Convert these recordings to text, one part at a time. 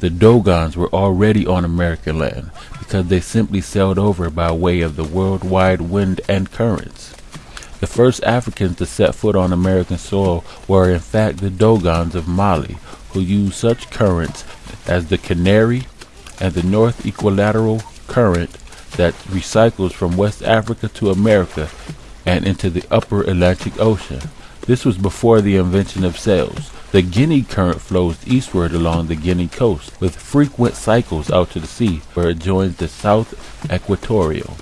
the Dogons were already on American land because they simply sailed over by way of the worldwide wind and currents. The first Africans to set foot on American soil were in fact the Dogons of Mali, who used such currents as the Canary and the North Equilateral Current that recycles from West Africa to America and into the upper Atlantic Ocean. This was before the invention of sails. The Guinea current flows eastward along the Guinea coast, with frequent cycles out to the sea, where it joins the South Equatorial.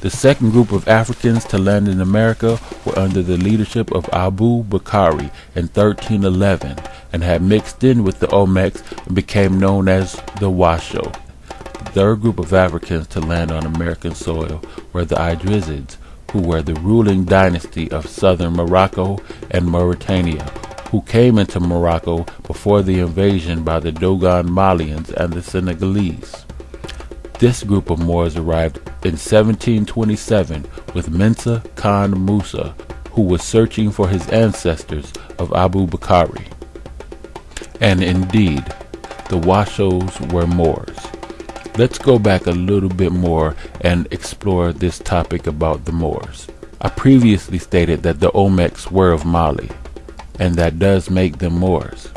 The second group of Africans to land in America were under the leadership of Abu Bakari in 1311 and had mixed in with the Olmecs and became known as the Washo. The third group of Africans to land on American soil were the Idrisids, who were the ruling dynasty of southern Morocco and Mauritania, who came into Morocco before the invasion by the Dogon Malians and the Senegalese. This group of Moors arrived in 1727 with Mansa Khan Musa, who was searching for his ancestors of Abu Bakari. And indeed, the Washoes were Moors. Let's go back a little bit more and explore this topic about the Moors. I previously stated that the Olmecs were of Mali, and that does make them Moors.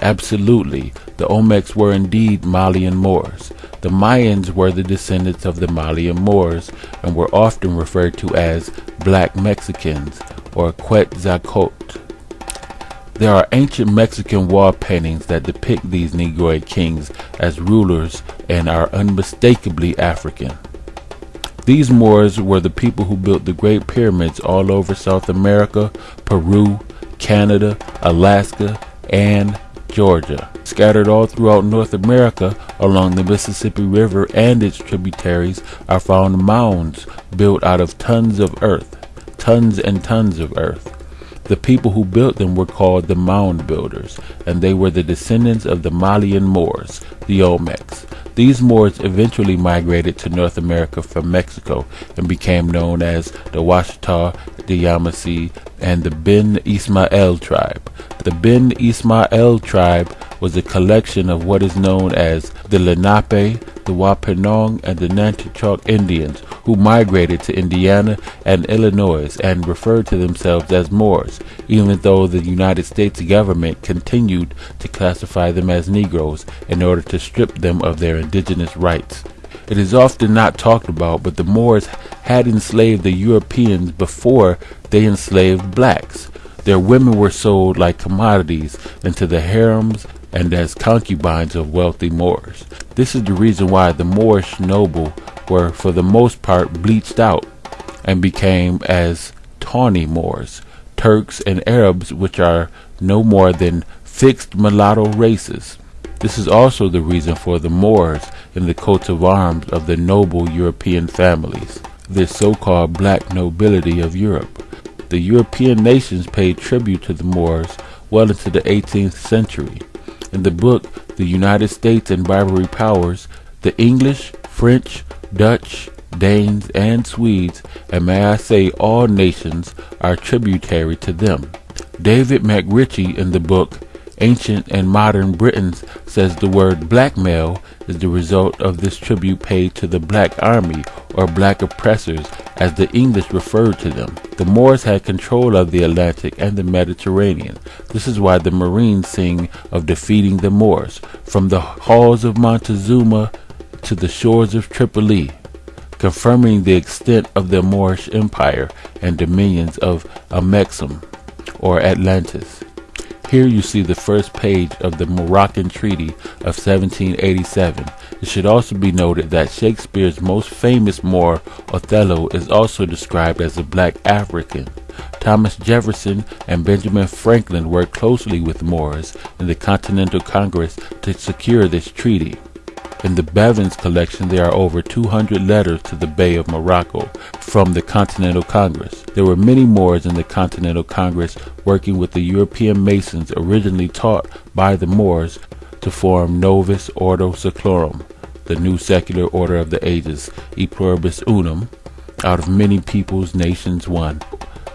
Absolutely, the Olmecs were indeed Malian Moors. The Mayans were the descendants of the Malian Moors and were often referred to as Black Mexicans or Quetzalcoatl. There are ancient Mexican wall paintings that depict these Negroid kings as rulers and are unmistakably African. These Moors were the people who built the Great Pyramids all over South America, Peru, Canada, Alaska, and Georgia. Scattered all throughout North America along the Mississippi River and its tributaries are found mounds built out of tons of earth, tons and tons of earth. The people who built them were called the mound builders, and they were the descendants of the Malian Moors, the Olmecs. These Moors eventually migrated to North America from Mexico and became known as the Washita, the Yamasee, and the Ben Ismael tribe. The Ben Ismael tribe was a collection of what is known as the Lenape, the Wampanoag, and the Nanticoke Indians who migrated to Indiana and Illinois and referred to themselves as Moors, even though the United States government continued to classify them as Negroes in order to strip them of their indigenous rights. It is often not talked about, but the Moors had enslaved the Europeans before they enslaved blacks. Their women were sold like commodities into the harems and as concubines of wealthy Moors. This is the reason why the Moorish noble were for the most part bleached out and became as tawny Moors, Turks and Arabs which are no more than fixed mulatto races. This is also the reason for the Moors in the coats of arms of the noble European families, this so-called black nobility of Europe. The European nations paid tribute to the Moors well into the 18th century. In the book The United States and Barbary Powers, the English, French, Dutch, Danes, and Swedes, and may I say all nations, are tributary to them. David MacRitchie in the book Ancient and Modern Britons says the word blackmail is the result of this tribute paid to the black army or black oppressors as the English referred to them. The Moors had control of the Atlantic and the Mediterranean. This is why the Marines sing of defeating the Moors from the halls of Montezuma to the shores of Tripoli, confirming the extent of the Moorish empire and dominions of Amexem or Atlantis. Here you see the first page of the Moroccan Treaty of 1787. It should also be noted that Shakespeare's most famous Moor, Othello, is also described as a black African. Thomas Jefferson and Benjamin Franklin worked closely with Moors in the Continental Congress to secure this treaty. In the Bevans collection, there are over 200 letters to the Bey of Morocco from the Continental Congress. There were many Moors in the Continental Congress working with the European Masons originally taught by the Moors to form Novus Ordo Seclorum, the new secular order of the ages, e pluribus unum, out of many peoples, nations, one.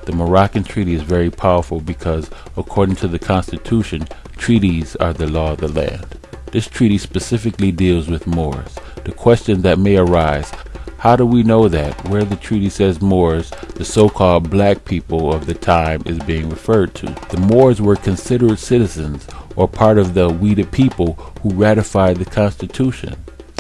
The Moroccan Treaty is very powerful because, according to the Constitution, treaties are the law of the land. This treaty specifically deals with Moors. The question that may arise how do we know that where the treaty says Moors, the so-called black people of the time is being referred to? The Moors were considered citizens or part of the we the people who ratified the Constitution.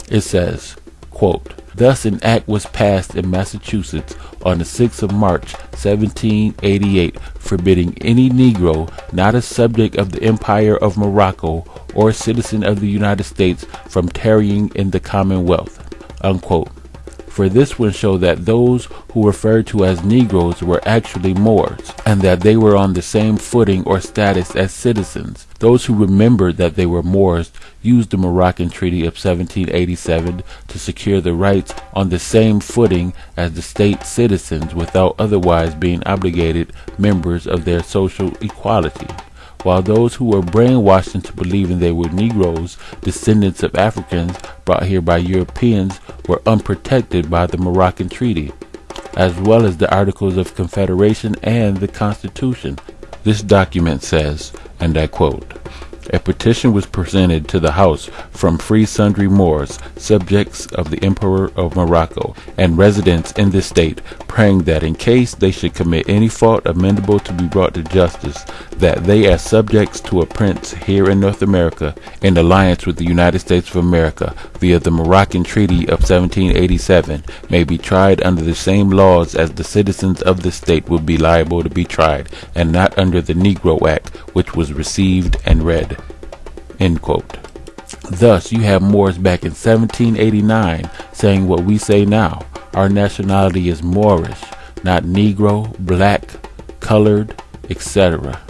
It says, quote, Thus an act was passed in Massachusetts on the 6th of March 1788 forbidding any Negro not a subject of the Empire of Morocco or citizen of the United States from tarrying in the Commonwealth. Unquote for this would show that those who referred to as Negroes were actually Moors, and that they were on the same footing or status as citizens. Those who remembered that they were Moors used the Moroccan Treaty of 1787 to secure the rights on the same footing as the state citizens without otherwise being obligated members of their social equality while those who were brainwashed into believing they were Negroes, descendants of Africans brought here by Europeans, were unprotected by the Moroccan Treaty, as well as the Articles of Confederation and the Constitution. This document says, and I quote, a petition was presented to the House from free sundry Moors, subjects of the Emperor of Morocco, and residents in this state, praying that in case they should commit any fault amendable to be brought to justice, that they as subjects to a prince here in North America, in alliance with the United States of America, via the Moroccan Treaty of 1787, may be tried under the same laws as the citizens of the state would be liable to be tried, and not under the Negro Act, which was received and read. End quote. Thus, you have Moors back in 1789 saying what we say now. Our nationality is Moorish, not Negro, black, colored, etc.